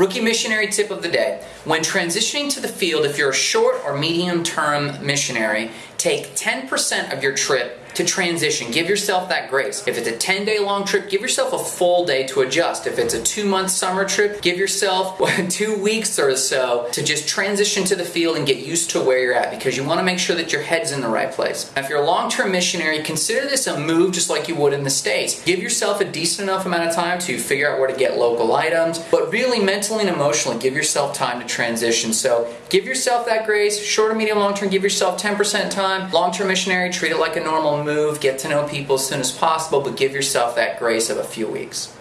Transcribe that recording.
Rookie missionary tip of the day. When transitioning to the field, if you're a short or medium term missionary, take 10% of your trip to transition. Give yourself that grace. If it's a 10 day long trip, give yourself a full day to adjust. If it's a two month summer trip, give yourself two weeks or so to just transition to the field and get used to where you're at because you want to make sure that your head's in the right place. Now, if you're a long term missionary, consider this a move just like you would in the States. Give yourself a decent enough amount of time to figure out where to get local items, but really mentally and emotionally give yourself time to transition. So give yourself that grace. Short or medium long term, give yourself 10% time time. Long-term missionary, treat it like a normal move. Get to know people as soon as possible, but give yourself that grace of a few weeks.